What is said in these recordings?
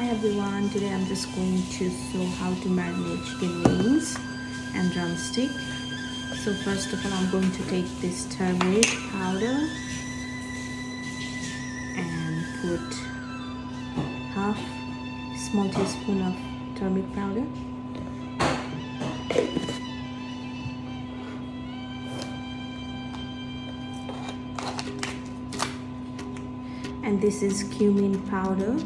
Hi everyone, today I'm just going to show how to marinate chicken wings and drumstick. So first of all, I'm going to take this turmeric powder and put half small teaspoon of turmeric powder. And this is cumin powder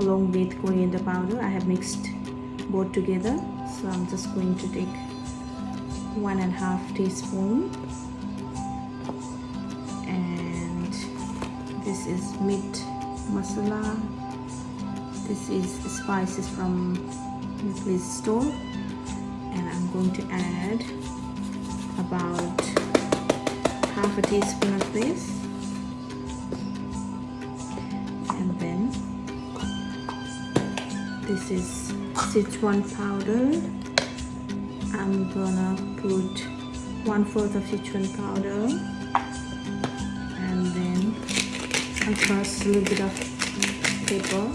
along with coriander powder. I have mixed both together so I'm just going to take one and a half teaspoon. And this is meat masala. This is spices from place store. And I'm going to add about half a teaspoon of this this is Sichuan powder. I'm gonna put one fourth of Sichuan powder. And then I'll a little bit of pepper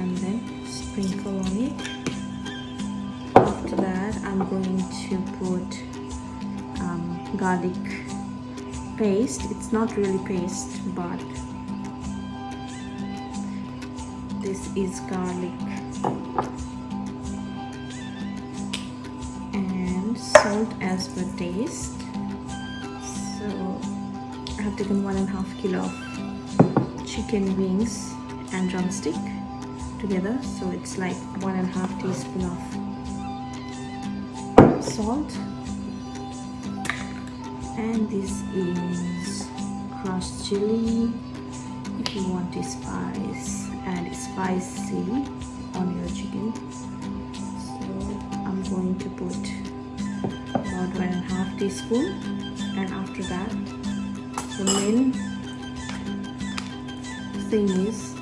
and then sprinkle on it. After that I'm going to put um, garlic paste. It's not really paste but this is garlic. And salt as per taste. So I have taken one and a half kilo of chicken wings and drumstick together. So it's like one and a half teaspoon of salt. And this is crushed chili if you want to spice add spicy on your chicken. So I'm going to put about one and a half teaspoon. And after that the main thing is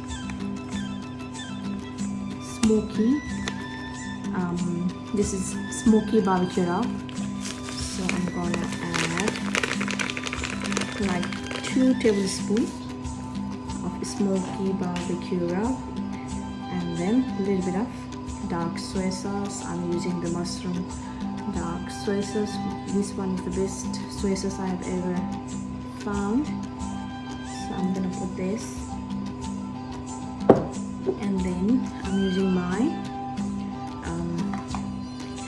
smoky. Um, this is smoky barbecue rub so I'm gonna add like two tablespoons smoky barbecue rub and then a little bit of dark soy sauce. I'm using the mushroom dark soy sauce. This one is the best soy sauce i have ever found. So i'm gonna put this. And then i'm using my um,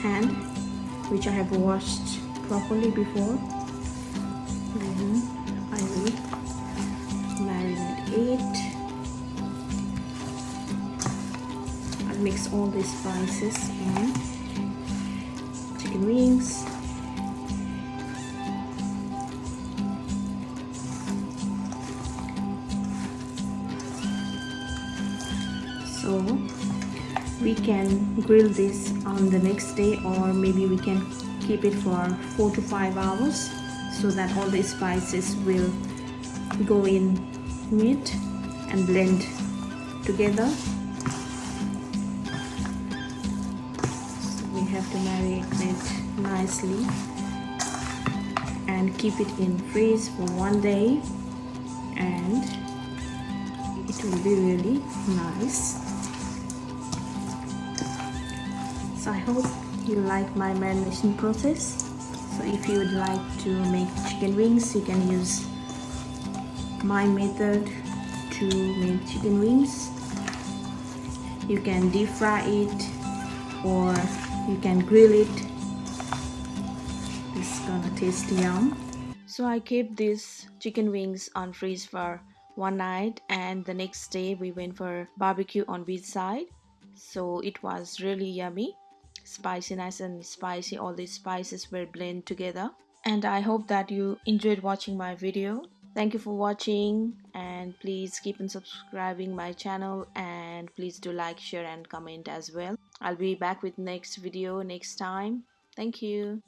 hand which i have washed properly before. It mix all these spices in. Chicken wings. So we can grill this on the next day or maybe we can keep it for four to five hours so that all the spices will go in meat and blend together have to marinate it nicely and keep it in freeze for one day. And it will be really nice. So I hope you like my marination process. So if you would like to make chicken wings you can use my method to make chicken wings. You can deep fry it or you can grill it. It's gonna taste yum. So i kept these chicken wings on freeze for one night and the next day we went for barbecue on beach side. So it was really yummy. Spicy nice and spicy. All these spices were blended together. And i hope that you enjoyed watching my video. Thank you for watching and please keep on subscribing my channel and please do like share and comment as well i'll be back with next video next time. Thank you